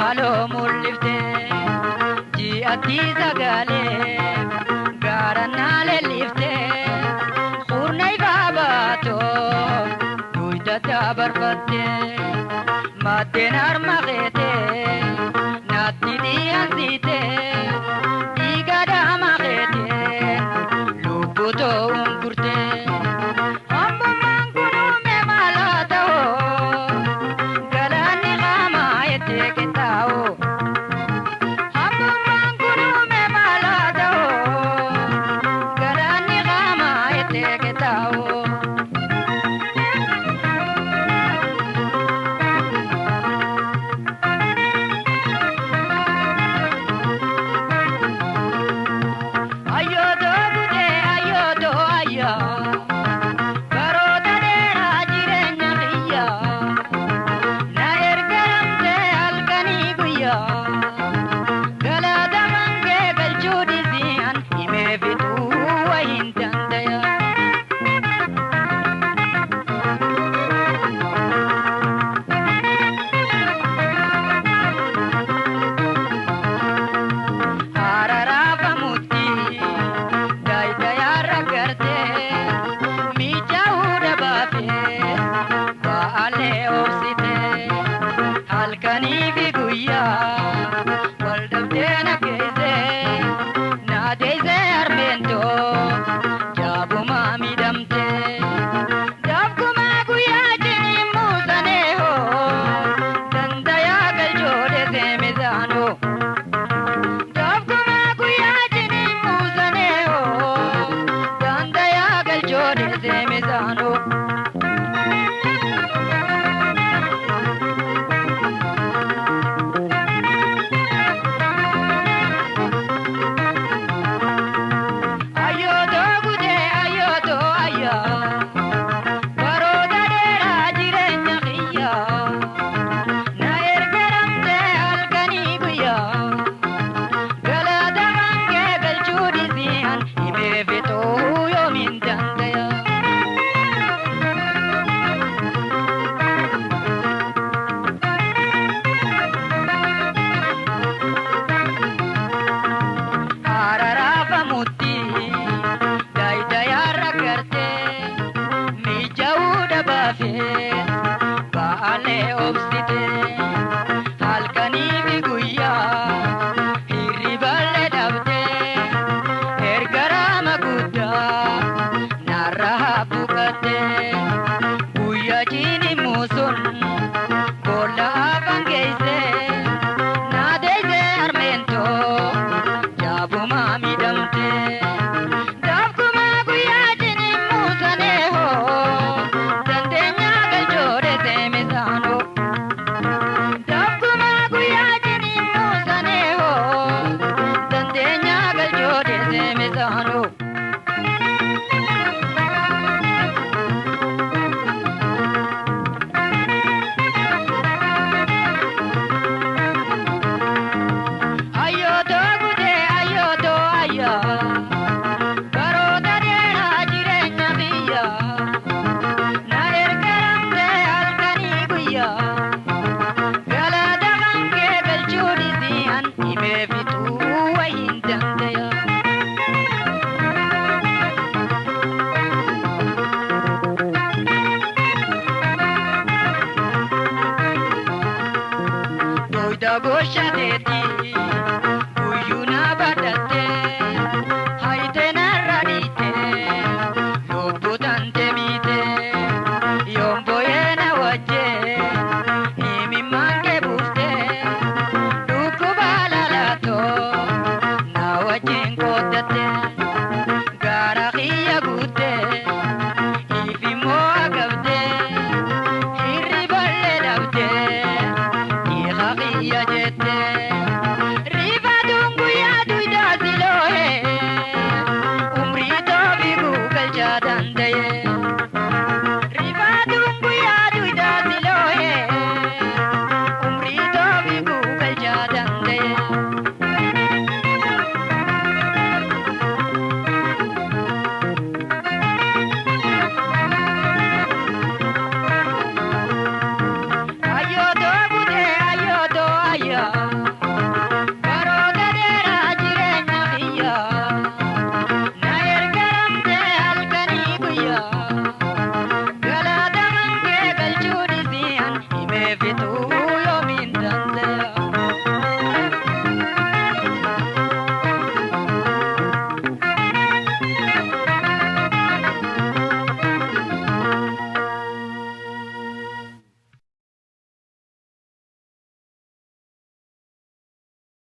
Haaloo mul'iftee ji'atti sagaleef gaara naalee liftee surnaa ifaa baatoo duudhaa barbaadee maaddeen harma reetee naatti dhiyaatitee. ಕಿಯಗೆ ತಾವು halkanii fi guyyaa. Buyda goshateeti